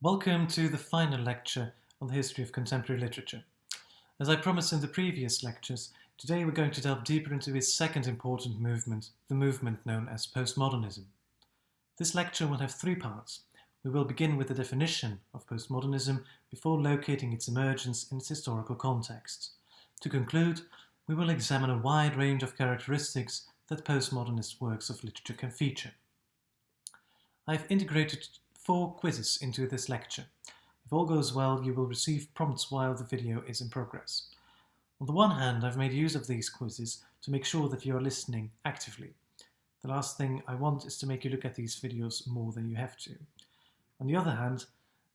Welcome to the final lecture on the history of contemporary literature. As I promised in the previous lectures, today we're going to delve deeper into his second important movement, the movement known as postmodernism. This lecture will have three parts. We will begin with the definition of postmodernism before locating its emergence in its historical context. To conclude, we will examine a wide range of characteristics that postmodernist works of literature can feature. I've integrated four quizzes into this lecture. If all goes well, you will receive prompts while the video is in progress. On the one hand, I've made use of these quizzes to make sure that you are listening actively. The last thing I want is to make you look at these videos more than you have to. On the other hand,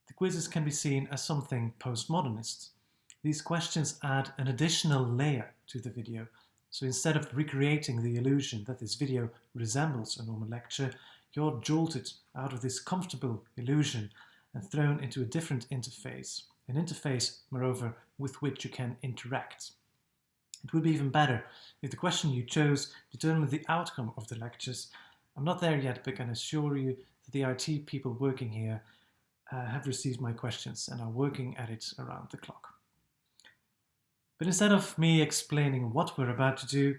the quizzes can be seen as something postmodernist. These questions add an additional layer to the video, so instead of recreating the illusion that this video resembles a normal lecture, you're jolted out of this comfortable illusion and thrown into a different interface, an interface, moreover, with which you can interact. It would be even better if the question you chose determined the outcome of the lectures. I'm not there yet, but can assure you that the IT people working here uh, have received my questions and are working at it around the clock. But instead of me explaining what we're about to do,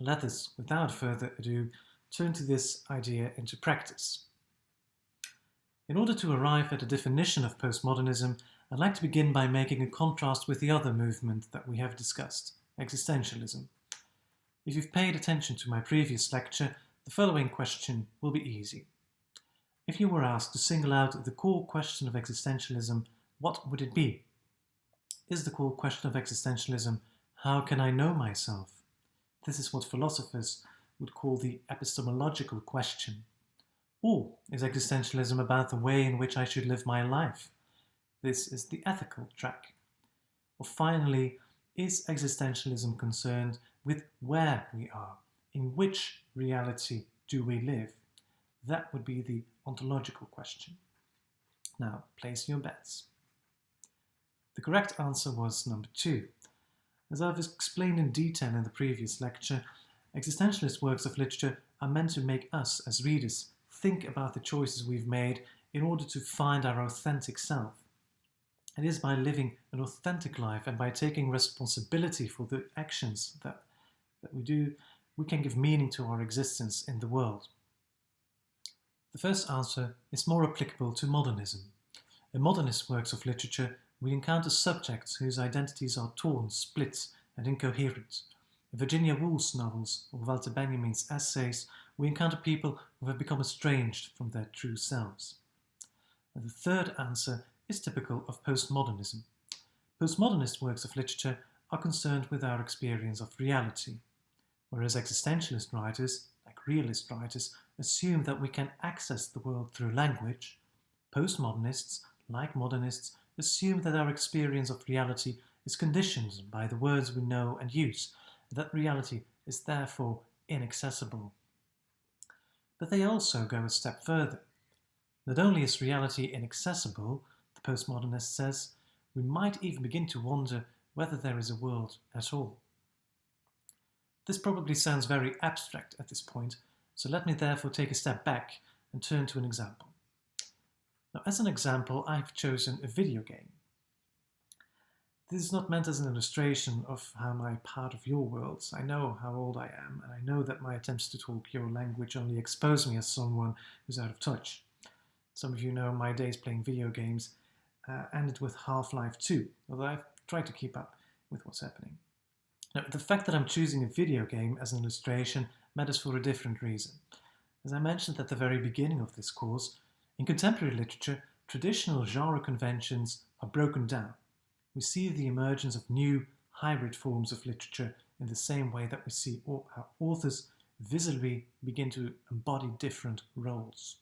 let us, without further ado, turn to this idea into practice. In order to arrive at a definition of postmodernism, I'd like to begin by making a contrast with the other movement that we have discussed, existentialism. If you've paid attention to my previous lecture, the following question will be easy. If you were asked to single out the core question of existentialism, what would it be? Is the core question of existentialism, how can I know myself? This is what philosophers would call the epistemological question. Or is existentialism about the way in which I should live my life? This is the ethical track. Or finally, is existentialism concerned with where we are? In which reality do we live? That would be the ontological question. Now, place your bets. The correct answer was number two. As I've explained in detail in the previous lecture, Existentialist works of literature are meant to make us, as readers, think about the choices we've made in order to find our authentic self. It is by living an authentic life and by taking responsibility for the actions that, that we do, we can give meaning to our existence in the world. The first answer is more applicable to modernism. In modernist works of literature, we encounter subjects whose identities are torn, split, and incoherent, in Virginia Woolf's novels or Walter Benjamin's essays, we encounter people who have become estranged from their true selves. And the third answer is typical of postmodernism. Postmodernist works of literature are concerned with our experience of reality, whereas existentialist writers, like realist writers, assume that we can access the world through language. Postmodernists, like modernists, assume that our experience of reality is conditioned by the words we know and use, that reality is therefore inaccessible. But they also go a step further. Not only is reality inaccessible, the postmodernist says, we might even begin to wonder whether there is a world at all. This probably sounds very abstract at this point, so let me therefore take a step back and turn to an example. Now, as an example, I've chosen a video game. This is not meant as an illustration of how my part of your worlds. I know how old I am, and I know that my attempts to talk your language only expose me as someone who's out of touch. Some of you know my days playing video games uh, ended with Half-Life 2, although I've tried to keep up with what's happening. Now, the fact that I'm choosing a video game as an illustration matters for a different reason. As I mentioned at the very beginning of this course, in contemporary literature, traditional genre conventions are broken down we see the emergence of new hybrid forms of literature in the same way that we see how authors visibly begin to embody different roles.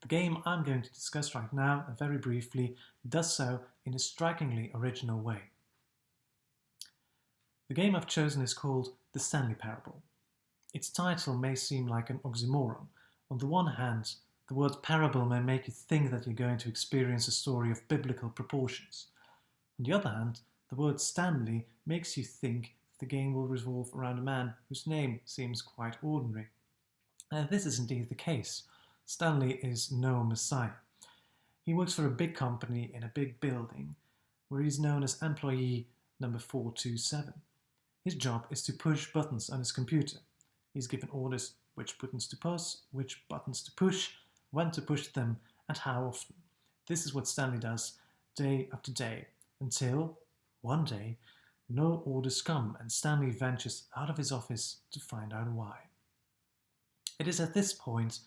The game I'm going to discuss right now, and very briefly, does so in a strikingly original way. The game I've chosen is called The Stanley Parable. Its title may seem like an oxymoron. On the one hand, the word parable may make you think that you're going to experience a story of biblical proportions. On the other hand, the word Stanley makes you think the game will revolve around a man whose name seems quite ordinary. And this is indeed the case. Stanley is no messiah. He works for a big company in a big building, where he's known as employee number 427. His job is to push buttons on his computer. He's given orders which buttons to push, which buttons to push, when to push them, and how often. This is what Stanley does day after day, until, one day, no orders come and Stanley ventures out of his office to find out why. It is at this point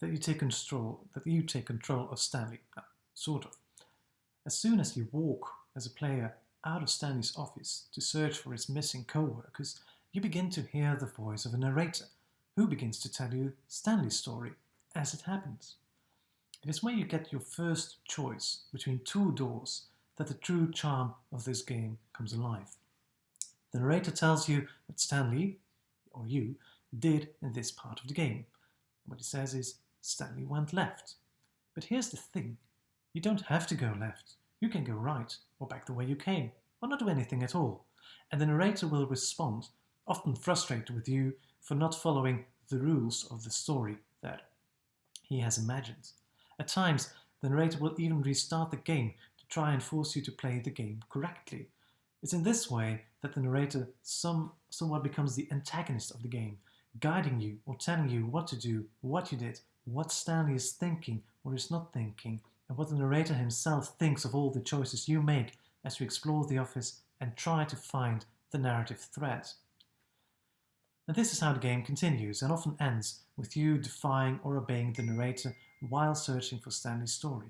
that you take control, that you take control of Stanley, uh, sort of. As soon as you walk as a player out of Stanley's office to search for his missing co-workers, you begin to hear the voice of a narrator who begins to tell you Stanley's story as it happens. It is where you get your first choice between two doors that the true charm of this game comes alive. The narrator tells you what Stanley, or you, did in this part of the game. What he says is, Stanley went left. But here's the thing, you don't have to go left. You can go right, or back the way you came, or not do anything at all. And the narrator will respond, often frustrated with you for not following the rules of the story that he has imagined. At times, the narrator will even restart the game try and force you to play the game correctly. It's in this way that the narrator some, somewhat becomes the antagonist of the game, guiding you or telling you what to do, what you did, what Stanley is thinking or is not thinking, and what the narrator himself thinks of all the choices you make as you explore the office and try to find the narrative thread. And this is how the game continues and often ends with you defying or obeying the narrator while searching for Stanley's story.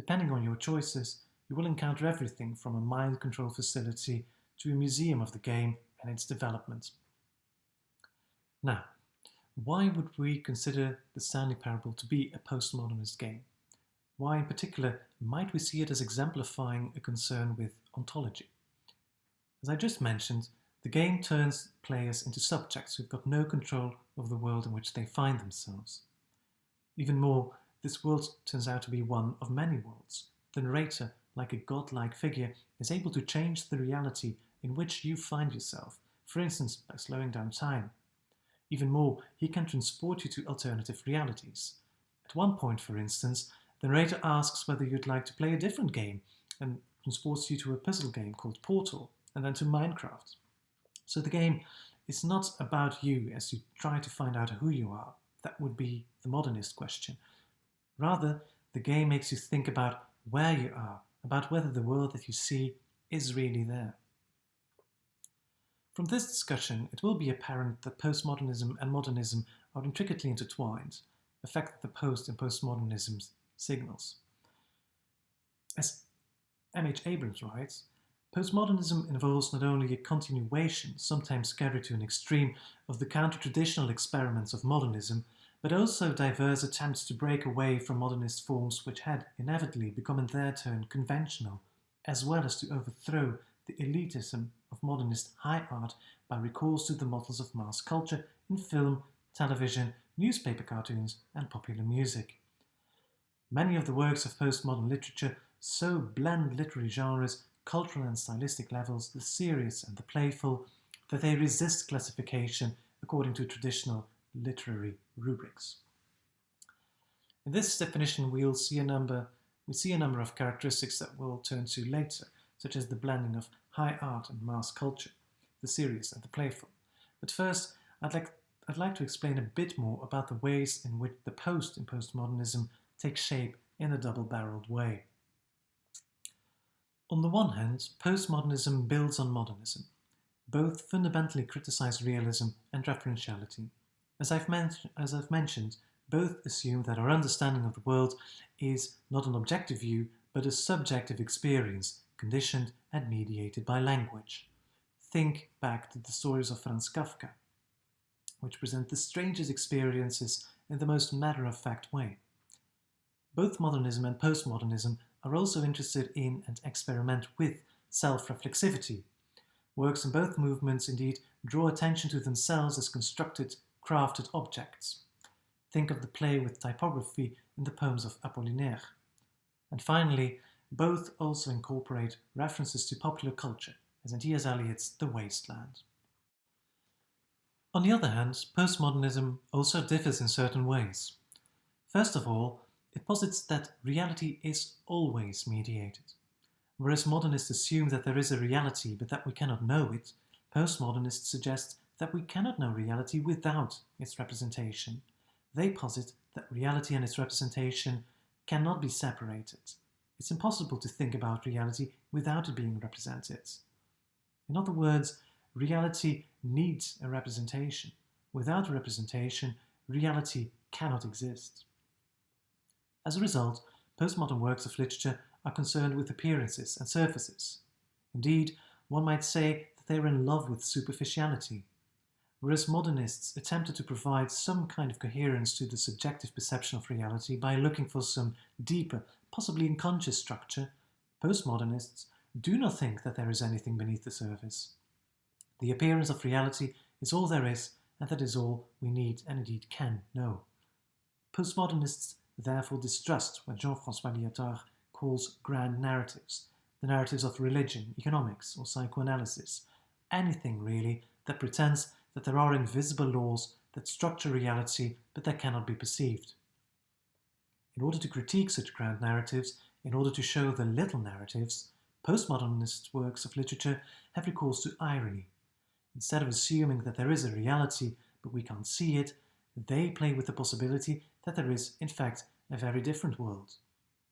Depending on your choices, you will encounter everything from a mind control facility to a museum of the game and its development. Now, why would we consider the Stanley Parable to be a postmodernist game? Why in particular might we see it as exemplifying a concern with ontology? As I just mentioned, the game turns players into subjects who've got no control of the world in which they find themselves. Even more, this world turns out to be one of many worlds. The narrator, like a godlike figure, is able to change the reality in which you find yourself, for instance by slowing down time. Even more, he can transport you to alternative realities. At one point, for instance, the narrator asks whether you'd like to play a different game and transports you to a puzzle game called Portal and then to Minecraft. So the game is not about you as you try to find out who you are. That would be the modernist question. Rather, the game makes you think about where you are, about whether the world that you see is really there. From this discussion, it will be apparent that postmodernism and modernism are intricately intertwined, a fact that the post in postmodernism signals. As M.H. Abrams writes, postmodernism involves not only a continuation, sometimes carried to an extreme, of the counter-traditional experiments of modernism, but also diverse attempts to break away from modernist forms which had inevitably become in their turn conventional, as well as to overthrow the elitism of modernist high art by recourse to the models of mass culture in film, television, newspaper cartoons and popular music. Many of the works of postmodern literature so blend literary genres, cultural and stylistic levels, the serious and the playful, that they resist classification according to traditional literary rubrics. In this definition, we'll see a number, we see a number of characteristics that we'll turn to later, such as the blending of high art and mass culture, the serious and the playful. But first, I'd like, I'd like to explain a bit more about the ways in which the post in postmodernism takes shape in a double-barreled way. On the one hand, postmodernism builds on modernism. Both fundamentally criticize realism and referentiality. As I've, as I've mentioned, both assume that our understanding of the world is not an objective view, but a subjective experience, conditioned and mediated by language. Think back to the stories of Franz Kafka, which present the strangest experiences in the most matter-of-fact way. Both modernism and postmodernism are also interested in and experiment with self-reflexivity. Works in both movements indeed draw attention to themselves as constructed, crafted objects. Think of the play with typography in the poems of Apollinaire. And finally, both also incorporate references to popular culture, as in T.S. Eliot's The Waste Land. On the other hand, postmodernism also differs in certain ways. First of all, it It posits that reality is always mediated. Whereas modernists assume that there is a reality but that we cannot know it, postmodernists suggest that we cannot know reality without its representation. They posit that reality and its representation cannot be separated. It's impossible to think about reality without it being represented. In other words, reality needs a representation. Without a representation, reality cannot exist. As a result, postmodern works of literature are concerned with appearances and surfaces. Indeed, one might say that they are in love with superficiality, whereas modernists attempted to provide some kind of coherence to the subjective perception of reality by looking for some deeper, possibly unconscious structure, postmodernists do not think that there is anything beneath the surface. The appearance of reality is all there is, and that is all we need and indeed can know. Postmodernists therefore distrust what Jean-François Lyotard calls grand narratives, the narratives of religion, economics, or psychoanalysis, anything really that pretends that there are invisible laws that structure reality but that cannot be perceived. In order to critique such grand narratives, in order to show the little narratives, postmodernist works of literature have recourse to irony. Instead of assuming that there is a reality but we can't see it, they play with the possibility that there is, in fact, a very different world.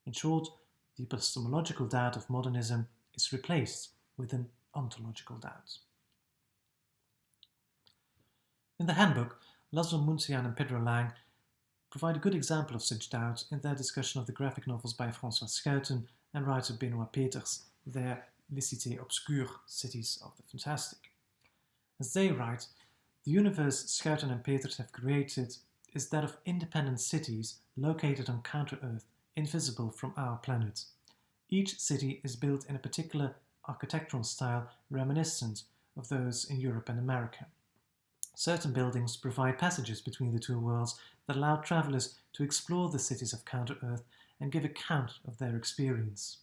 In short, the epistemological doubt of modernism is replaced with an ontological doubt. In the handbook, Laszlo Muntean and Pedro Lang provide a good example of such doubts in their discussion of the graphic novels by François Schuiten and writer Benoit Peeters, their Les Cités Obscures, Cities of the Fantastic. As they write, the universe Schuiten and Peeters have created is that of independent cities located on counter-Earth, invisible from our planet. Each city is built in a particular architectural style reminiscent of those in Europe and America. Certain buildings provide passages between the two worlds that allow travelers to explore the cities of Counter-Earth and give account of their experience.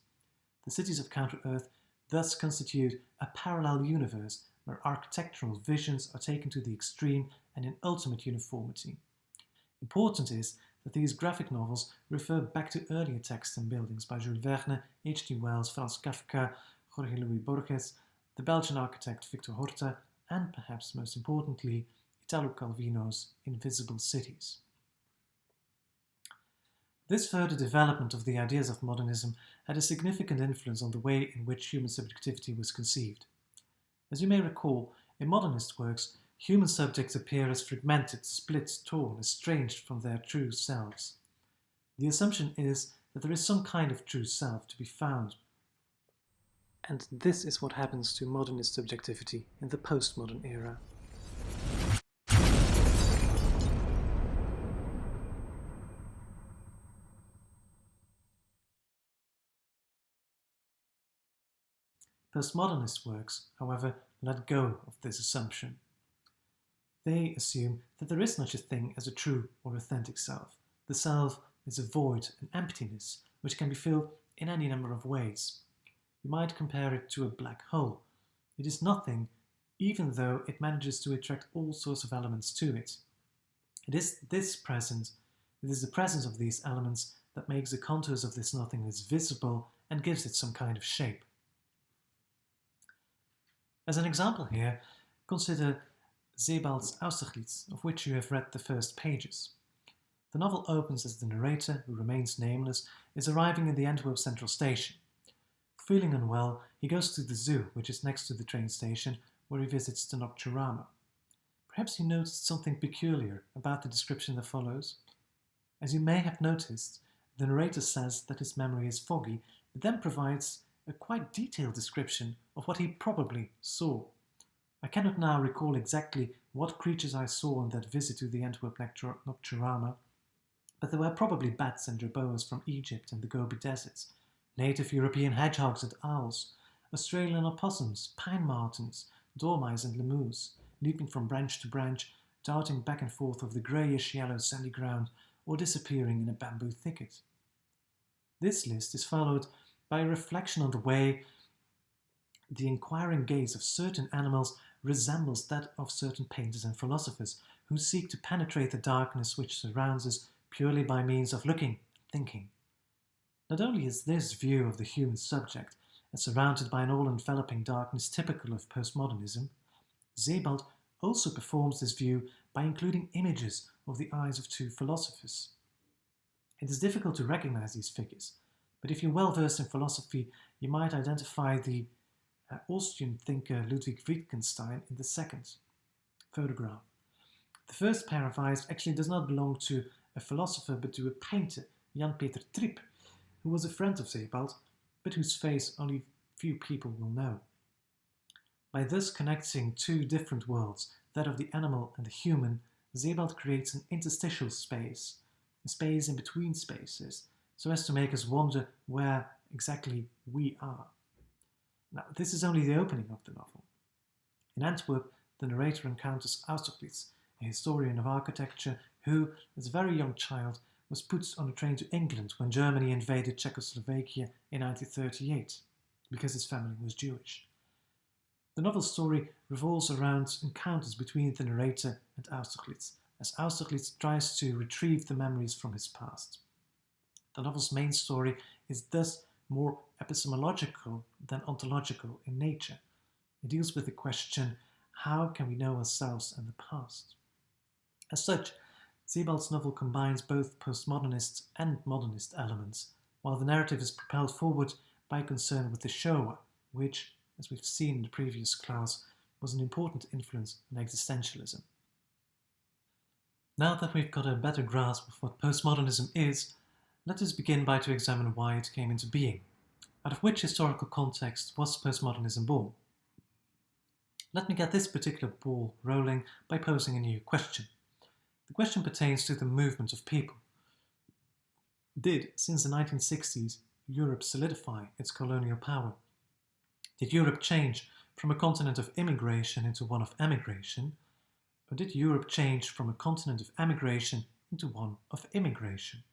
The cities of Counter-Earth thus constitute a parallel universe where architectural visions are taken to the extreme and in ultimate uniformity. Important is that these graphic novels refer back to earlier texts and buildings by Jules Verne, H.G. Wells, Franz Kafka, Jorge Luis Borges, the Belgian architect Victor Horta, and perhaps most importantly, Italo Calvino's Invisible Cities. This further development of the ideas of modernism had a significant influence on the way in which human subjectivity was conceived. As you may recall, in modernist works, human subjects appear as fragmented, split, torn, estranged from their true selves. The assumption is that there is some kind of true self to be found and this is what happens to modernist subjectivity in the postmodern era. Postmodernist works, however, let go of this assumption. They assume that there is such a thing as a true or authentic self. The self is a void, an emptiness, which can be filled in any number of ways. You might compare it to a black hole. It is nothing, even though it manages to attract all sorts of elements to it. It is this presence, it is the presence of these elements that makes the contours of this nothingness visible and gives it some kind of shape. As an example here, consider Sebald's Austerlitz, of which you have read the first pages. The novel opens as the narrator, who remains nameless, is arriving in the Antwerp Central Station. Feeling unwell, he goes to the zoo, which is next to the train station, where he visits the Nocturama. Perhaps he noticed something peculiar about the description that follows. As you may have noticed, the narrator says that his memory is foggy, but then provides a quite detailed description of what he probably saw. I cannot now recall exactly what creatures I saw on that visit to the Antwerp Nocturama, but there were probably bats and jerboas from Egypt and the Gobi deserts, native European hedgehogs and owls, Australian opossums, pine martens, dormice and lemurs, leaping from branch to branch, darting back and forth over the greyish-yellow sandy ground or disappearing in a bamboo thicket. This list is followed by a reflection on the way the inquiring gaze of certain animals resembles that of certain painters and philosophers who seek to penetrate the darkness which surrounds us purely by means of looking, thinking. Not only is this view of the human subject surrounded by an all-enveloping darkness typical of postmodernism, Sebald also performs this view by including images of the eyes of two philosophers. It is difficult to recognize these figures, but if you're well versed in philosophy, you might identify the uh, Austrian thinker Ludwig Wittgenstein in the second photograph. The first pair of eyes actually does not belong to a philosopher but to a painter, Jan Peter Tripp, who was a friend of Sebald, but whose face only few people will know. By thus connecting two different worlds, that of the animal and the human, Sebald creates an interstitial space, a space in between spaces, so as to make us wonder where exactly we are. Now, this is only the opening of the novel. In Antwerp, the narrator encounters Austerlitz, a historian of architecture who, as a very young child, was put on a train to England when Germany invaded Czechoslovakia in 1938, because his family was Jewish. The novel's story revolves around encounters between the narrator and Austerlitz, as Austerlitz tries to retrieve the memories from his past. The novel's main story is thus more epistemological than ontological in nature. It deals with the question, how can we know ourselves and the past? As such, Sebald's novel combines both postmodernist and modernist elements, while the narrative is propelled forward by concern with the Shoah, which, as we've seen in the previous class, was an important influence on existentialism. Now that we've got a better grasp of what postmodernism is, let us begin by to examine why it came into being. Out of which historical context was postmodernism born? Let me get this particular ball rolling by posing a new question. The question pertains to the movement of people. Did, since the 1960s, Europe solidify its colonial power? Did Europe change from a continent of immigration into one of emigration? Or did Europe change from a continent of emigration into one of immigration?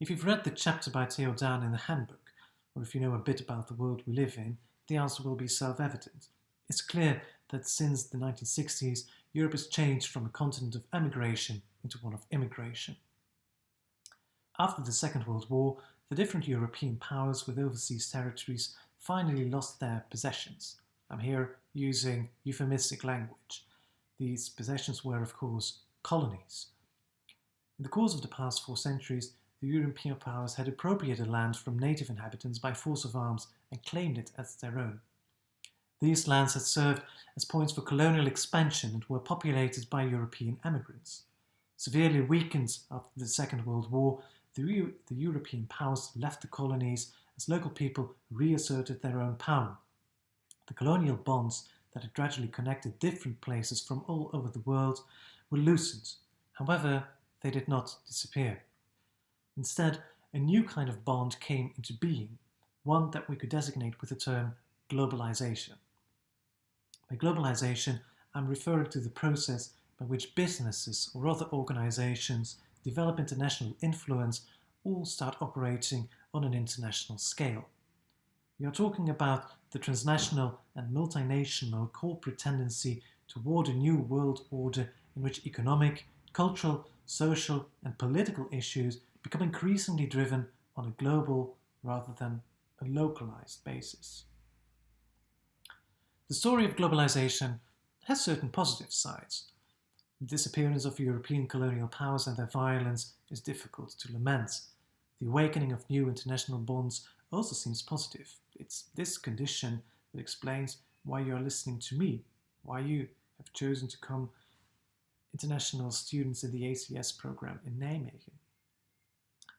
If you've read the chapter by Theo in the handbook, or if you know a bit about the world we live in, the answer will be self-evident. It's clear that since the 1960s, Europe has changed from a continent of emigration into one of immigration. After the Second World War, the different European powers with overseas territories finally lost their possessions. I'm here using euphemistic language. These possessions were, of course, colonies. In the course of the past four centuries, the European powers had appropriated land from native inhabitants by force of arms and claimed it as their own. These lands had served as points for colonial expansion and were populated by European emigrants. Severely weakened after the Second World War, the, the European powers left the colonies as local people reasserted their own power. The colonial bonds that had gradually connected different places from all over the world were loosened. However, they did not disappear. Instead, a new kind of bond came into being, one that we could designate with the term globalization. By globalization, I'm referring to the process by which businesses or other organizations develop international influence all start operating on an international scale. We are talking about the transnational and multinational corporate tendency toward a new world order in which economic, cultural, social and political issues become increasingly driven on a global rather than a localized basis. The story of globalization has certain positive sides. The disappearance of European colonial powers and their violence is difficult to lament. The awakening of new international bonds also seems positive. It's this condition that explains why you are listening to me, why you have chosen to come international students in the ACS program in Nijmegen.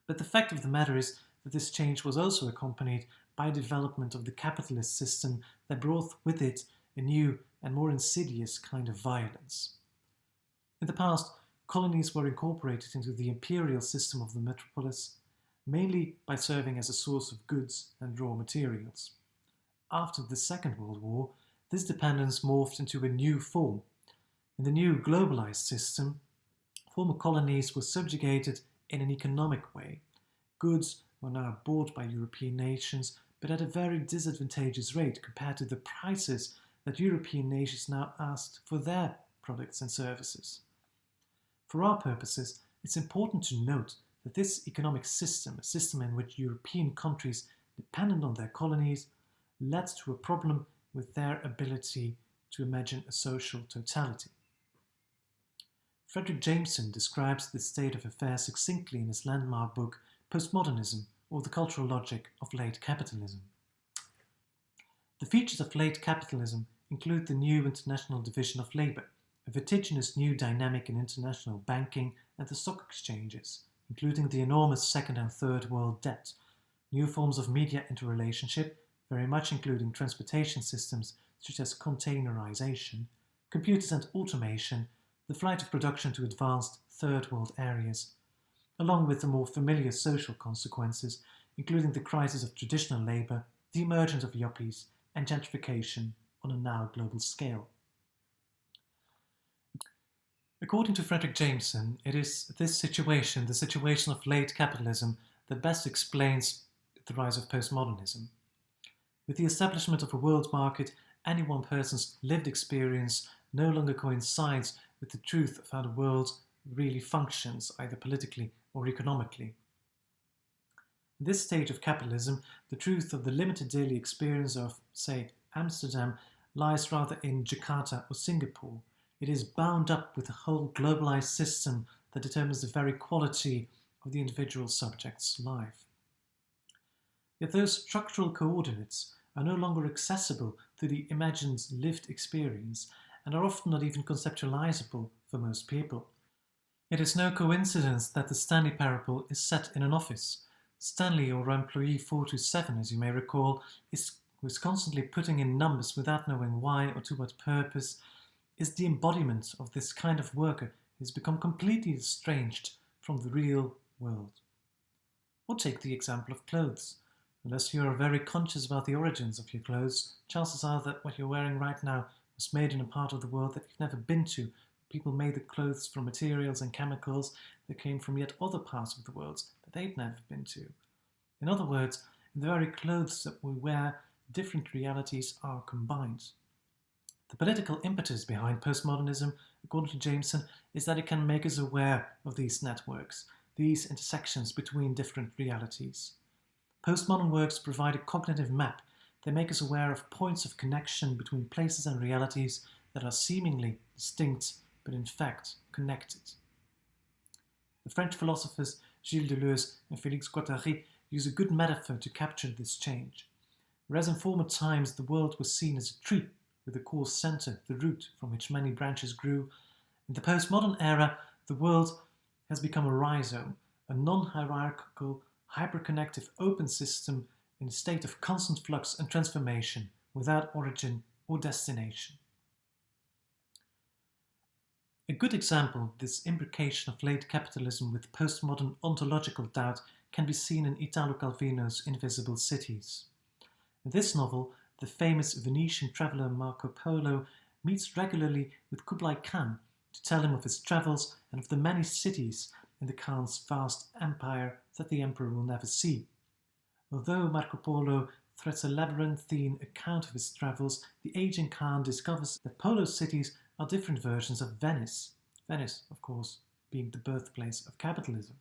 But the fact of the matter is that this change was also accompanied by development of the capitalist system that brought with it a new and more insidious kind of violence. In the past, colonies were incorporated into the imperial system of the metropolis, mainly by serving as a source of goods and raw materials. After the Second World War, this dependence morphed into a new form. In the new globalized system, former colonies were subjugated in an economic way. Goods were now bought by European nations, but at a very disadvantageous rate compared to the prices that European nations now asked for their products and services. For our purposes, it's important to note that this economic system, a system in which European countries dependent on their colonies, led to a problem with their ability to imagine a social totality. Fredric Jameson describes this state of affairs succinctly in his landmark book Postmodernism or the Cultural Logic of Late Capitalism. The features of late capitalism include the new international division of labour, a vertiginous new dynamic in international banking and the stock exchanges, including the enormous second and third world debt, new forms of media interrelationship, very much including transportation systems such as containerization, computers and automation, the flight of production to advanced third world areas, along with the more familiar social consequences, including the crisis of traditional labour, the emergence of yuppies, and gentrification on a now global scale. According to Fredric Jameson, it is this situation, the situation of late capitalism, that best explains the rise of postmodernism. With the establishment of a world market, any one person's lived experience no longer coincides with the truth of how the world really functions, either politically or economically. In this stage of capitalism, the truth of the limited daily experience of, say, Amsterdam lies rather in Jakarta or Singapore, it is bound up with a whole globalized system that determines the very quality of the individual subject's life. Yet those structural coordinates are no longer accessible to the imagined lived experience and are often not even conceptualizable for most people. It is no coincidence that the Stanley Parable is set in an office. Stanley, or employee 427 as you may recall, is, constantly putting in numbers without knowing why or to what purpose, is the embodiment of this kind of worker who has become completely estranged from the real world. Or take the example of clothes. Unless you are very conscious about the origins of your clothes, chances are that what you're wearing right now was made in a part of the world that you've never been to. People made the clothes from materials and chemicals that came from yet other parts of the world that they'd never been to. In other words, in the very clothes that we wear, different realities are combined. The political impetus behind postmodernism, according to Jameson, is that it can make us aware of these networks, these intersections between different realities. Postmodern works provide a cognitive map. They make us aware of points of connection between places and realities that are seemingly distinct, but in fact connected. The French philosophers Gilles Deleuze and Félix Guattari use a good metaphor to capture this change. Whereas in former times the world was seen as a tree with the core center, the root from which many branches grew. In the postmodern era, the world has become a rhizome, a non-hierarchical, hyperconnective open system in a state of constant flux and transformation, without origin or destination. A good example of this imbrication of late capitalism with postmodern ontological doubt can be seen in Italo Calvino's Invisible Cities. In this novel, the famous Venetian traveller Marco Polo meets regularly with Kublai Khan to tell him of his travels and of the many cities in the Khan's vast empire that the emperor will never see. Although Marco Polo threads a labyrinthine account of his travels, the aging Khan discovers that Polo's cities are different versions of Venice. Venice, of course, being the birthplace of capitalism.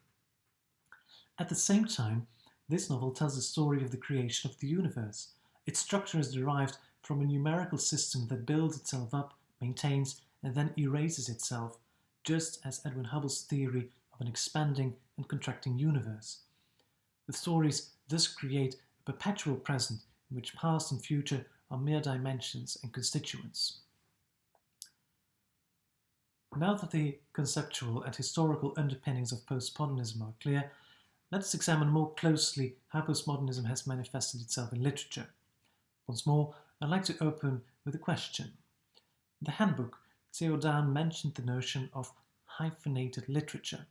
At the same time, this novel tells the story of the creation of the universe, its structure is derived from a numerical system that builds itself up, maintains, and then erases itself, just as Edwin Hubble's theory of an expanding and contracting universe. The stories thus create a perpetual present in which past and future are mere dimensions and constituents. Now that the conceptual and historical underpinnings of postmodernism are clear, let us examine more closely how postmodernism has manifested itself in literature. Once more, I'd like to open with a question. In the handbook, Theo mentioned the notion of hyphenated literature.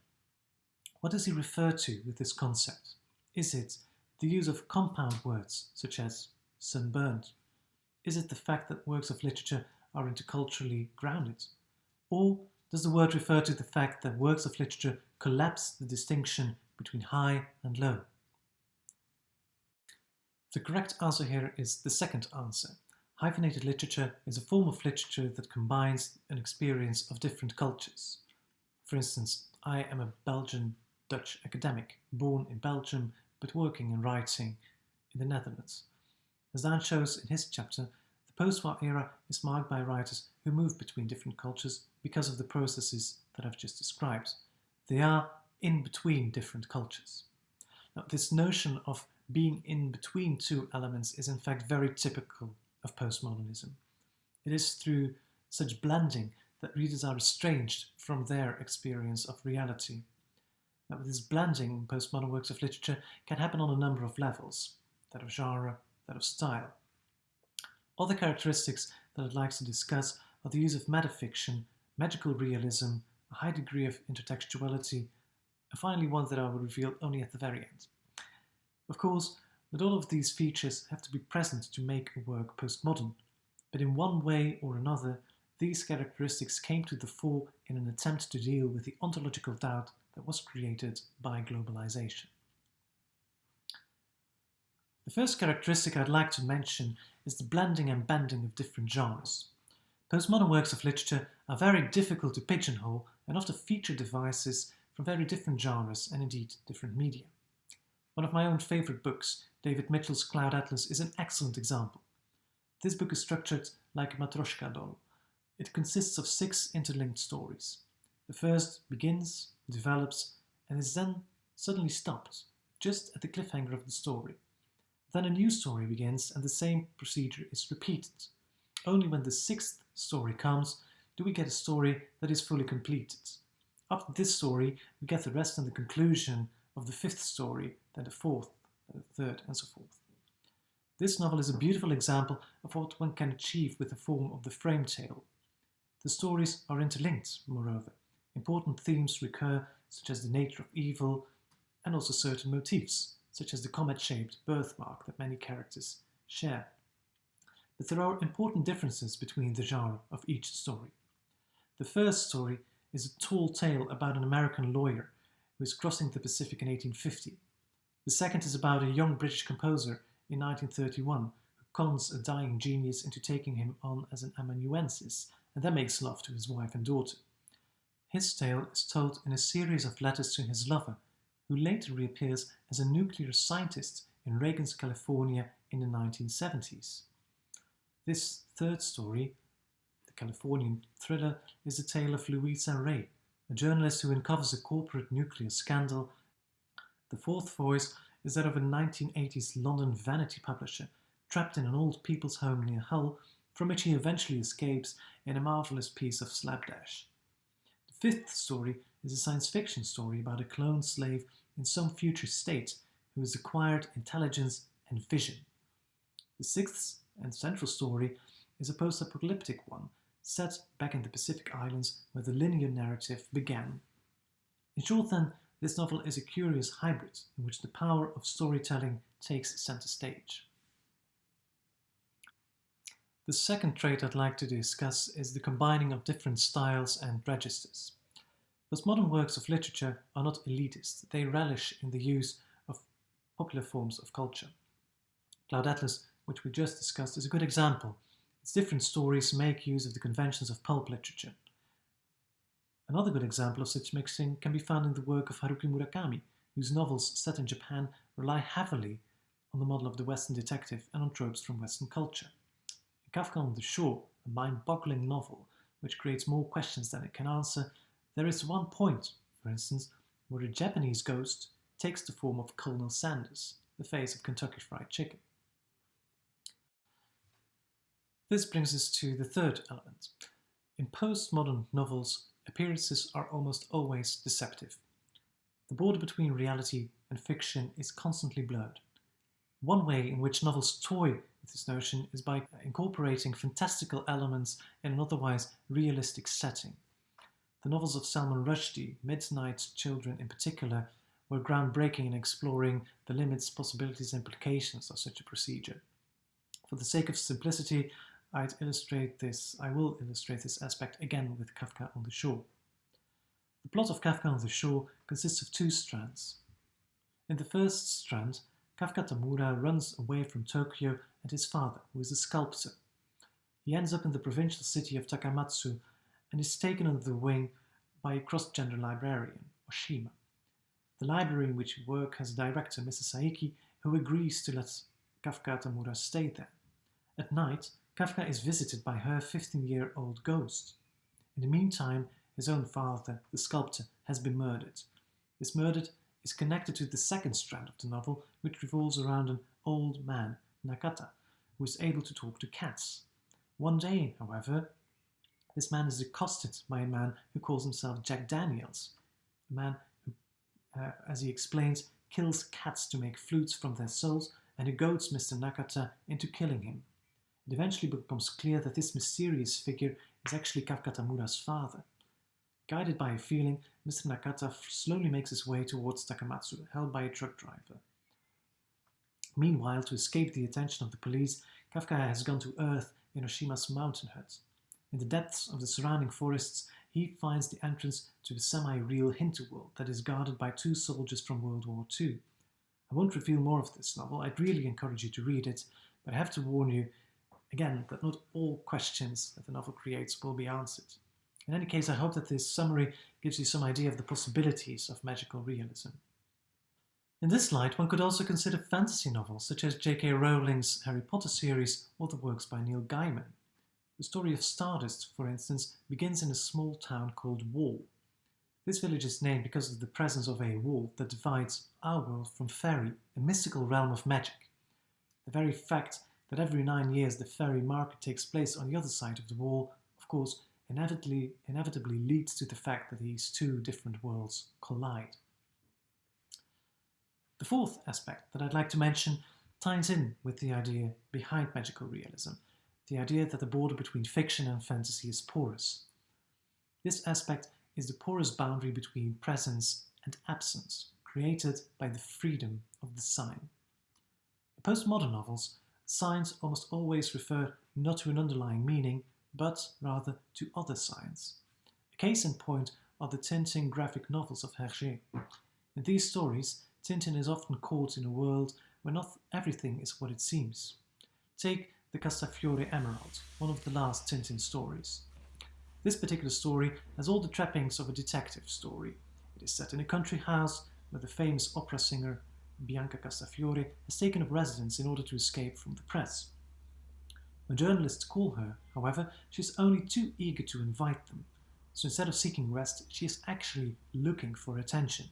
What does he refer to with this concept? Is it the use of compound words, such as sunburned? Is it the fact that works of literature are interculturally grounded? Or does the word refer to the fact that works of literature collapse the distinction between high and low? The correct answer here is the second answer. Hyphenated literature is a form of literature that combines an experience of different cultures. For instance, I am a Belgian Dutch academic, born in Belgium but working and writing in the Netherlands. As Dan shows in his chapter, the post-war era is marked by writers who move between different cultures because of the processes that I've just described. They are in between different cultures. Now, this notion of being in between two elements is in fact very typical of postmodernism. It is through such blending that readers are estranged from their experience of reality. Now, this blending in postmodern works of literature can happen on a number of levels, that of genre, that of style. Other characteristics that I'd like to discuss are the use of metafiction, magical realism, a high degree of intertextuality, and finally one that I will reveal only at the very end. Of course, not all of these features have to be present to make a work postmodern, but in one way or another, these characteristics came to the fore in an attempt to deal with the ontological doubt that was created by globalization. The first characteristic I'd like to mention is the blending and bending of different genres. Postmodern works of literature are very difficult to pigeonhole and often feature devices from very different genres and indeed different media. One of my own favourite books, David Mitchell's Cloud Atlas, is an excellent example. This book is structured like a Matryoshka doll. It consists of six interlinked stories. The first begins, develops, and is then suddenly stopped, just at the cliffhanger of the story. Then a new story begins and the same procedure is repeated. Only when the sixth story comes do we get a story that is fully completed. After this story, we get the rest and the conclusion of the fifth story, then the fourth, then the third, and so forth. This novel is a beautiful example of what one can achieve with the form of the frame tale. The stories are interlinked, moreover. Important themes recur, such as the nature of evil, and also certain motifs, such as the comet-shaped birthmark that many characters share. But there are important differences between the genre of each story. The first story is a tall tale about an American lawyer who is crossing the Pacific in 1850. The second is about a young British composer in 1931 who cons a dying genius into taking him on as an amanuensis and then makes love to his wife and daughter. His tale is told in a series of letters to his lover, who later reappears as a nuclear scientist in Reagan's California in the 1970s. This third story, the Californian thriller, is the tale of Luisa Rey, a journalist who uncovers a corporate nuclear scandal. The fourth voice is that of a 1980s London vanity publisher trapped in an old people's home near Hull, from which he eventually escapes in a marvelous piece of slapdash. The fifth story is a science fiction story about a cloned slave in some future state who has acquired intelligence and vision. The sixth and central story is a post-apocalyptic one set back in the Pacific Islands where the linear narrative began. In short then, this novel is a curious hybrid in which the power of storytelling takes center stage. The second trait I'd like to discuss is the combining of different styles and registers. Postmodern works of literature are not elitist, they relish in the use of popular forms of culture. Cloud Atlas, which we just discussed, is a good example its different stories make use of the conventions of pulp literature. Another good example of such mixing can be found in the work of Haruki Murakami, whose novels set in Japan rely heavily on the model of the Western detective and on tropes from Western culture. In Kafka on the Shore, a mind-boggling novel which creates more questions than it can answer, there is one point, for instance, where a Japanese ghost takes the form of Colonel Sanders, the face of Kentucky Fried Chicken. This brings us to the third element. In postmodern novels, appearances are almost always deceptive. The border between reality and fiction is constantly blurred. One way in which novels toy with this notion is by incorporating fantastical elements in an otherwise realistic setting. The novels of Salman Rushdie, Midnight Children in particular, were groundbreaking in exploring the limits, possibilities, and implications of such a procedure. For the sake of simplicity, I'd illustrate this, I will illustrate this aspect again with Kafka on the Shore. The plot of Kafka on the Shore consists of two strands. In the first strand, Kafka Tamura runs away from Tokyo and his father, who is a sculptor. He ends up in the provincial city of Takamatsu and is taken under the wing by a cross-gender librarian, Oshima. The library in which we work has a director, Mrs. Saeki, who agrees to let Kafka Tamura stay there. At night, Kafka is visited by her 15-year-old ghost. In the meantime, his own father, the sculptor, has been murdered. This murder is connected to the second strand of the novel, which revolves around an old man, Nakata, who is able to talk to cats. One day, however, this man is accosted by a man who calls himself Jack Daniels, a man who, uh, as he explains, kills cats to make flutes from their souls and who goads Mr. Nakata into killing him. It eventually becomes clear that this mysterious figure is actually Kafka Tamura's father. Guided by a feeling, Mr. Nakata slowly makes his way towards Takamatsu, held by a truck driver. Meanwhile, to escape the attention of the police, Kafka has gone to Earth in Oshima's mountain hut. In the depths of the surrounding forests, he finds the entrance to a semi-real hinterworld that is guarded by two soldiers from World War II. I won't reveal more of this novel, I'd really encourage you to read it, but I have to warn you, again, that not all questions that the novel creates will be answered. In any case, I hope that this summary gives you some idea of the possibilities of magical realism. In this light, one could also consider fantasy novels such as J.K. Rowling's Harry Potter series or the works by Neil Gaiman. The story of Stardust, for instance, begins in a small town called Wall. This village is named because of the presence of a wall that divides our world from fairy, a mystical realm of magic. The very fact that every nine years the fairy market takes place on the other side of the wall, of course, inevitably, inevitably leads to the fact that these two different worlds collide. The fourth aspect that I'd like to mention ties in with the idea behind magical realism, the idea that the border between fiction and fantasy is porous. This aspect is the porous boundary between presence and absence, created by the freedom of the sign. In postmodern novels, signs almost always refer not to an underlying meaning, but rather to other signs. A case in point are the Tintin graphic novels of Hergé. In these stories, Tintin is often caught in a world where not everything is what it seems. Take the Castafiore Emerald, one of the last Tintin stories. This particular story has all the trappings of a detective story. It is set in a country house where the famous opera singer Bianca Castafiore has taken up residence in order to escape from the press. When journalists call her, however, she is only too eager to invite them, so instead of seeking rest, she is actually looking for attention.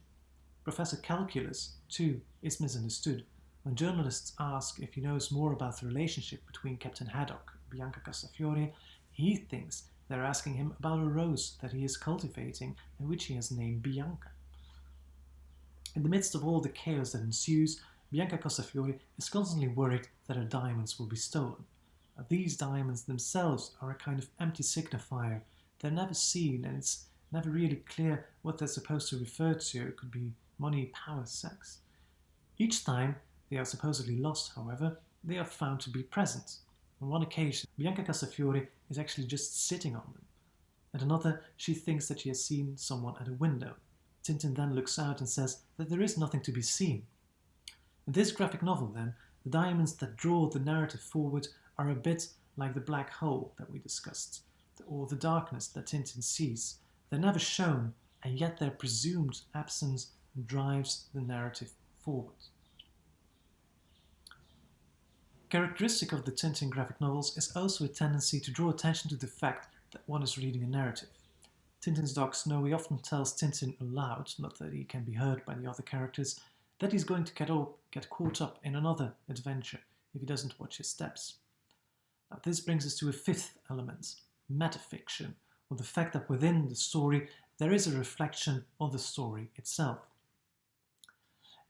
Professor Calculus, too, is misunderstood. When journalists ask if he knows more about the relationship between Captain Haddock and Bianca Castafiore, he thinks they're asking him about a rose that he is cultivating and which he has named Bianca. In the midst of all the chaos that ensues, Bianca Castafiore is constantly worried that her diamonds will be stolen. These diamonds themselves are a kind of empty signifier. They're never seen and it's never really clear what they're supposed to refer to. It could be money, power, sex. Each time they are supposedly lost, however, they are found to be present. On one occasion, Bianca Castafiore is actually just sitting on them. At another, she thinks that she has seen someone at a window. Tintin then looks out and says that there is nothing to be seen. In this graphic novel, then, the diamonds that draw the narrative forward are a bit like the black hole that we discussed, or the darkness that Tintin sees. They're never shown, and yet their presumed absence drives the narrative forward. Characteristic of the Tintin graphic novels is also a tendency to draw attention to the fact that one is reading a narrative. Tintin's dog Snowy often tells Tintin aloud, not that he can be heard by the other characters, that he's going to get, up, get caught up in another adventure if he doesn't watch his steps. Now, this brings us to a fifth element, metafiction, or the fact that within the story there is a reflection of the story itself.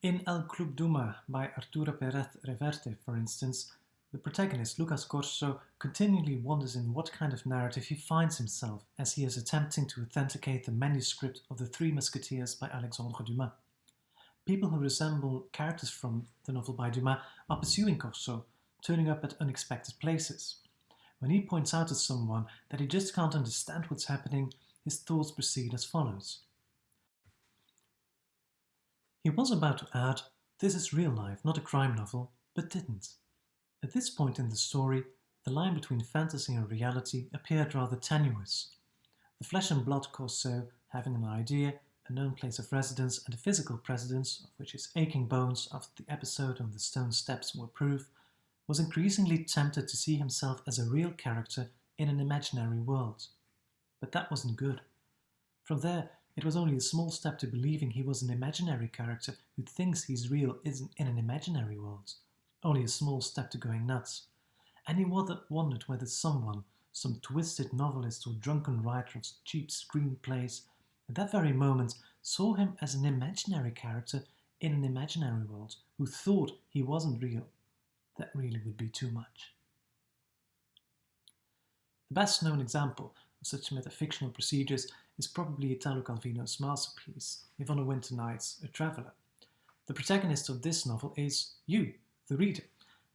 In El Club Dumas by Arturo Pérez Reverte, for instance, the protagonist, Lucas Corso, continually wonders in what kind of narrative he finds himself as he is attempting to authenticate the manuscript of The Three Musketeers by Alexandre Dumas. People who resemble characters from the novel by Dumas are pursuing Corso, turning up at unexpected places. When he points out to someone that he just can't understand what's happening, his thoughts proceed as follows. He was about to add, this is real life, not a crime novel, but didn't. At this point in the story, the line between fantasy and reality appeared rather tenuous. The flesh and blood Corso, having an idea, a known place of residence and a physical presence, of which his aching bones after the episode on the stone steps were proof, was increasingly tempted to see himself as a real character in an imaginary world. But that wasn't good. From there, it was only a small step to believing he was an imaginary character who thinks he's real isn't in an imaginary world. Only a small step to going nuts. And he wondered whether someone, some twisted novelist or drunken writer of cheap screenplays, at that very moment saw him as an imaginary character in an imaginary world who thought he wasn't real. That really would be too much. The best known example of such metafictional procedures is probably Italo Calvino's masterpiece, If on a Winter Night, A Traveller. The protagonist of this novel is you, the reader,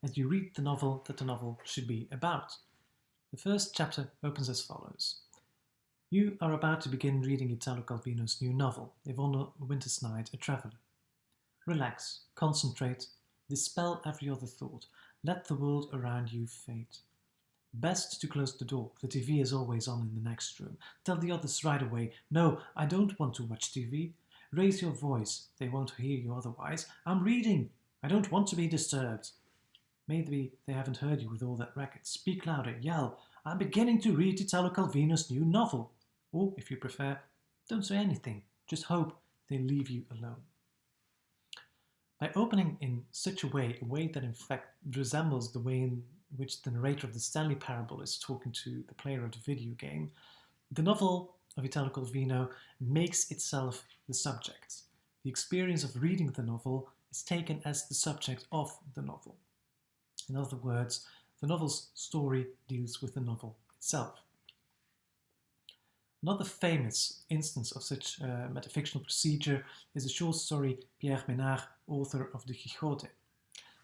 as you read the novel that the novel should be about. The first chapter opens as follows. You are about to begin reading Italo Calvino's new novel, a Winter's Night, A Traveller. Relax, concentrate, dispel every other thought, let the world around you fade. Best to close the door, the TV is always on in the next room. Tell the others right away, no, I don't want to watch TV. Raise your voice, they won't hear you otherwise. I'm reading, I don't want to be disturbed. Maybe they haven't heard you with all that racket. Speak louder, yell, I'm beginning to read Italo Calvino's new novel. Or, if you prefer, don't say anything, just hope they leave you alone. By opening in such a way, a way that in fact resembles the way in which the narrator of the Stanley Parable is talking to the player of the video game, the novel of Italo Calvino makes itself the subject. The experience of reading the novel is taken as the subject of the novel. In other words, the novel's story deals with the novel itself. Another famous instance of such a metafictional procedure is the short story Pierre Menard, author of the Quixote.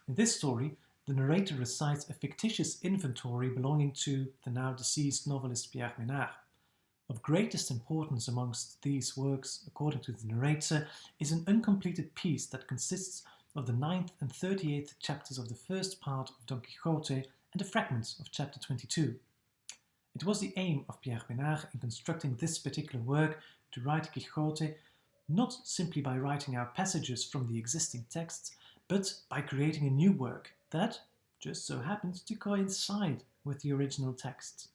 In this story, the narrator recites a fictitious inventory belonging to the now deceased novelist Pierre Menard. Of greatest importance amongst these works, according to the narrator, is an uncompleted piece that consists of the 9th and 38th chapters of the first part of Don Quixote and a fragment of chapter 22. It was the aim of Pierre Menard in constructing this particular work to write Quixote not simply by writing out passages from the existing texts, but by creating a new work that just so happens to coincide with the original text.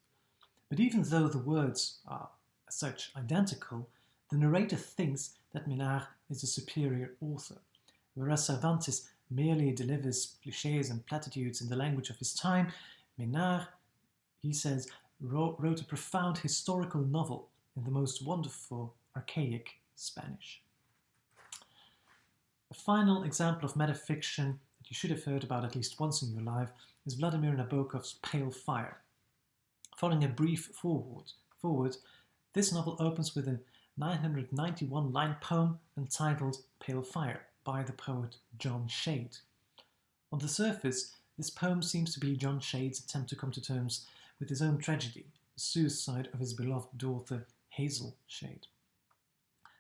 But even though the words are as such identical, the narrator thinks that Menard is a superior author, whereas Cervantes merely delivers cliches and platitudes in the language of his time, Menard, he says, wrote, wrote a profound historical novel in the most wonderful, archaic Spanish. A final example of metafiction that you should have heard about at least once in your life is Vladimir Nabokov's Pale Fire. Following a brief foreword, foreword this novel opens with a 991-line poem entitled Pale Fire by the poet John Shade. On the surface, this poem seems to be John Shade's attempt to come to terms with his own tragedy, the suicide of his beloved daughter Hazel Shade.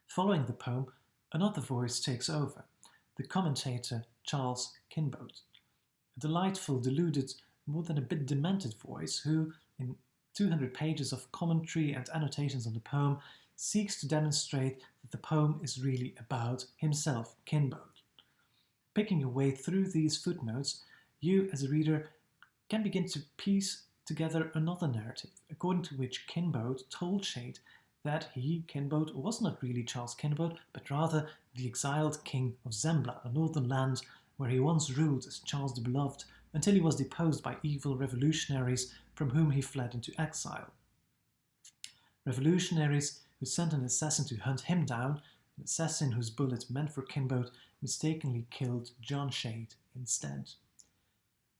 Following the poem, another voice takes over, the commentator Charles Kinbote, a delightful, deluded, more than a bit demented voice who, in 200 pages of commentary and annotations on the poem, seeks to demonstrate that the poem is really about himself, Kinbote. Picking your way through these footnotes, you, as a reader, can begin to piece together another narrative, according to which Kinbote told Shade that he, Kinbote, was not really Charles Kinbote, but rather the exiled king of Zembla, a northern land where he once ruled as Charles the Beloved until he was deposed by evil revolutionaries from whom he fled into exile. Revolutionaries who sent an assassin to hunt him down, an assassin whose bullet meant for Kinbote mistakenly killed John Shade instead.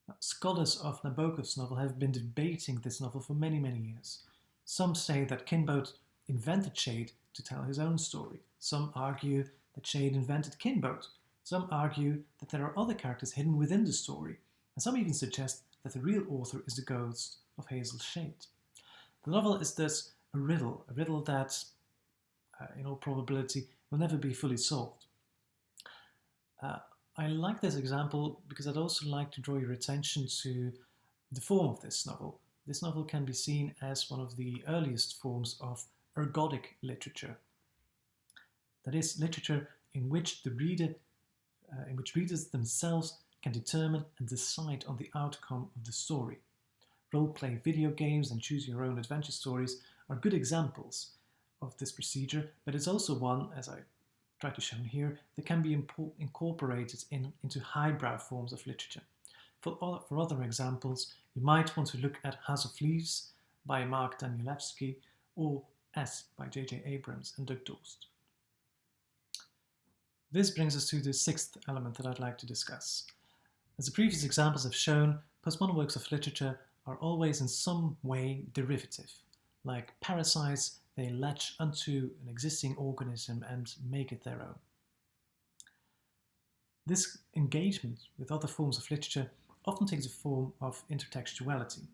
Now, scholars of Nabokov's novel have been debating this novel for many, many years. Some say that Kinbote invented Shade to tell his own story. Some argue that Shade invented Kinbote. Some argue that there are other characters hidden within the story. And some even suggest that the real author is the ghost of Hazel Shade. The novel is thus a riddle, a riddle that, uh, in all probability, will never be fully solved. Uh, I like this example because I'd also like to draw your attention to the form of this novel. This novel can be seen as one of the earliest forms of ergodic literature. That is, literature in which the reader, uh, in which readers themselves can determine and decide on the outcome of the story. Role-play video games and choose-your-own adventure stories are good examples of this procedure, but it's also one, as I try to show here, that can be incorporated in, into highbrow forms of literature. For, for other examples, you might want to look at House of Leaves by Mark Danielewski or S by J.J. Abrams and Doug Dorst. This brings us to the sixth element that I'd like to discuss. As the previous examples have shown, postmodern works of literature are always in some way derivative. Like parasites, they latch onto an existing organism and make it their own. This engagement with other forms of literature often takes the form of intertextuality.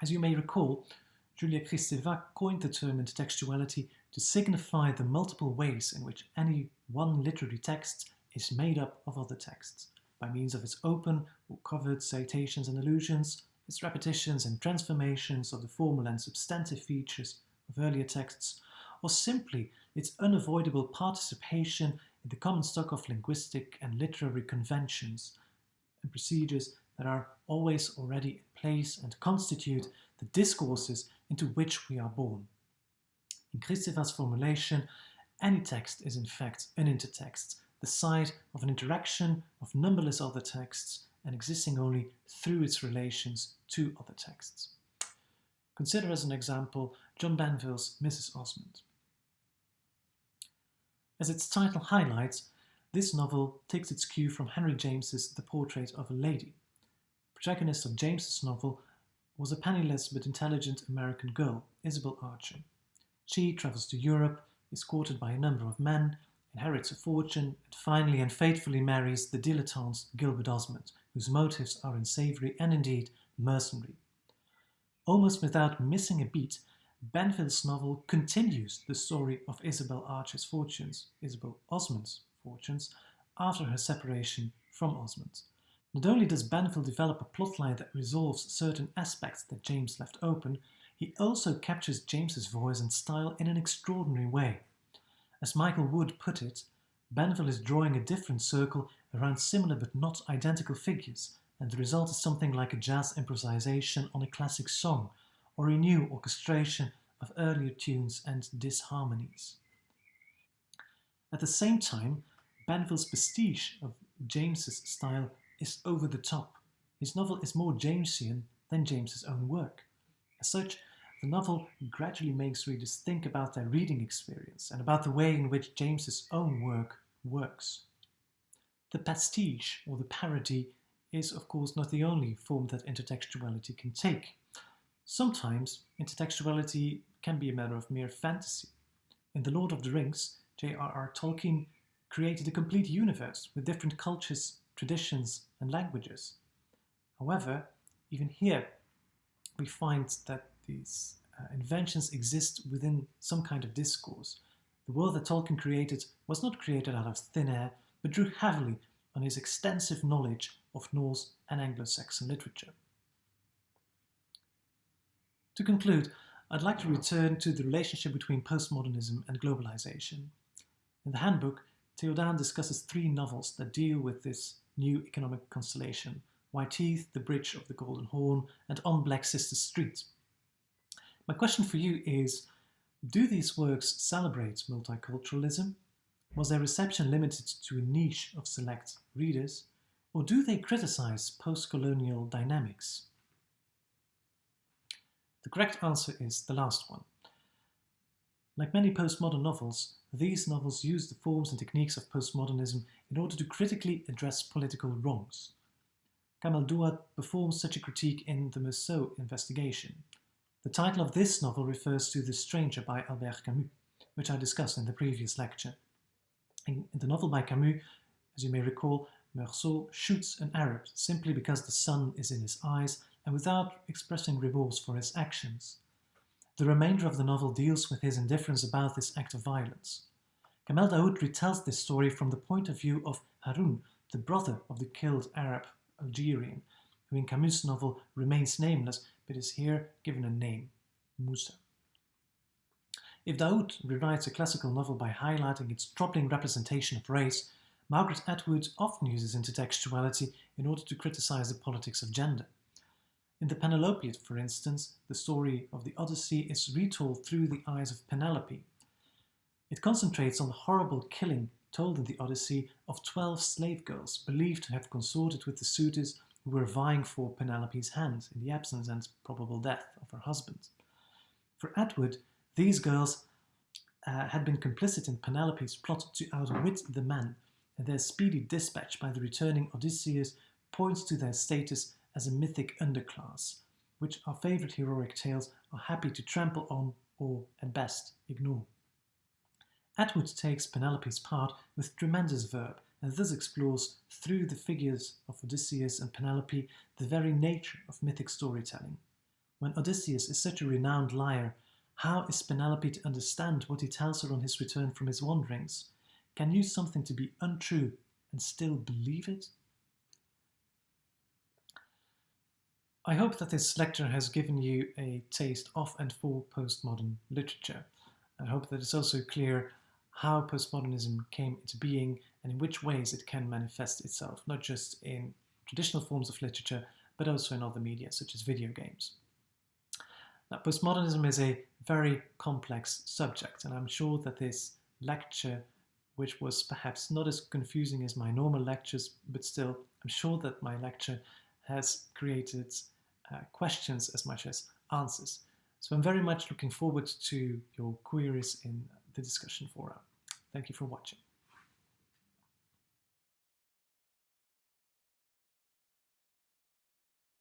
As you may recall, Julia Kristeva coined the term intertextuality to signify the multiple ways in which any one literary text is made up of other texts, by means of its open or covered citations and allusions, its repetitions and transformations of the formal and substantive features of earlier texts, or simply its unavoidable participation in the common stock of linguistic and literary conventions and procedures that are always already in place and constitute the discourses into which we are born. In Kristeva's formulation, any text is in fact an intertext, the site of an interaction of numberless other texts and existing only through its relations to other texts. Consider as an example John Banville's Mrs. Osmond. As its title highlights, this novel takes its cue from Henry James's The Portrait of a Lady. Protagonist of James's novel was a penniless but intelligent American girl, Isabel Archer. She travels to Europe, is courted by a number of men, inherits a fortune, and finally and fatefully marries the dilettante Gilbert Osmond, whose motives are unsavory and indeed mercenary. Almost without missing a beat, Banville's novel continues the story of Isabel Archer's fortunes, Isabel Osmond's fortunes, after her separation from Osmond. Not only does Banville develop a plotline that resolves certain aspects that James left open, he also captures James's voice and style in an extraordinary way. As Michael Wood put it, Banville is drawing a different circle around similar but not identical figures, and the result is something like a jazz improvisation on a classic song, or a new orchestration of earlier tunes and disharmonies. At the same time, Banville's pastiche of James's style is over the top. His novel is more Jamesian than James's own work. As such, the novel gradually makes readers think about their reading experience and about the way in which James's own work works. The pastiche, or the parody, is of course not the only form that intertextuality can take. Sometimes intertextuality can be a matter of mere fantasy. In The Lord of the Rings, J.R.R. Tolkien created a complete universe with different cultures, traditions, and languages. However, even here, we find that these uh, inventions exist within some kind of discourse. The world that Tolkien created was not created out of thin air, but drew heavily on his extensive knowledge of Norse and Anglo-Saxon literature. To conclude, I'd like to return to the relationship between postmodernism and globalization. In the handbook, Theo D'haen discusses three novels that deal with this new economic constellation, White Teeth, The Bridge of the Golden Horn, and On Black Sister Street. My question for you is, do these works celebrate multiculturalism? Was their reception limited to a niche of select readers? Or do they criticize post-colonial dynamics? The correct answer is the last one. Like many postmodern novels, these novels use the forms and techniques of postmodernism in order to critically address political wrongs. Kamel Daoud performs such a critique in the Meursault investigation. The title of this novel refers to The Stranger by Albert Camus, which I discussed in the previous lecture. In, the novel by Camus, as you may recall, Meursault shoots an Arab simply because the sun is in his eyes and without expressing remorse for his actions. The remainder of the novel deals with his indifference about this act of violence. Kamel Daoud retells this story from the point of view of Haroun, the brother of the killed Arab Algerian, who in Camus' novel remains nameless but is here given a name, Musa. If Daoud rewrites a classical novel by highlighting its troubling representation of race, Margaret Atwood often uses intertextuality in order to criticize the politics of gender. In the Penelopiad, for instance, the story of the Odyssey is retold through the eyes of Penelope. It concentrates on the horrible killing told in the Odyssey of 12 slave girls believed to have consorted with the suitors who were vying for Penelope's hand in the absence and probable death of her husband. For Atwood, these girls uh, had been complicit in Penelope's plot to outwit the men, and their speedy dispatch by the returning Odysseus points to their status as a mythic underclass, which our favourite heroic tales are happy to trample on or, at best, ignore. Atwood takes Penelope's part with tremendous verve and thus explores, through the figures of Odysseus and Penelope, the very nature of mythic storytelling. When Odysseus is such a renowned liar, how is Penelope to understand what he tells her on his return from his wanderings? Can use something to be untrue and still believe it? I hope that this lecture has given you a taste of and for postmodern literature. I hope that it's also clear how postmodernism came into being and in which ways it can manifest itself, not just in traditional forms of literature, but also in other media, such as video games. Now, postmodernism is a very complex subject, and I'm sure that this lecture, which was perhaps not as confusing as my normal lectures, but still, I'm sure that my lecture has created uh, questions as much as answers. So I'm very much looking forward to your queries in the discussion forum. Thank you for watching.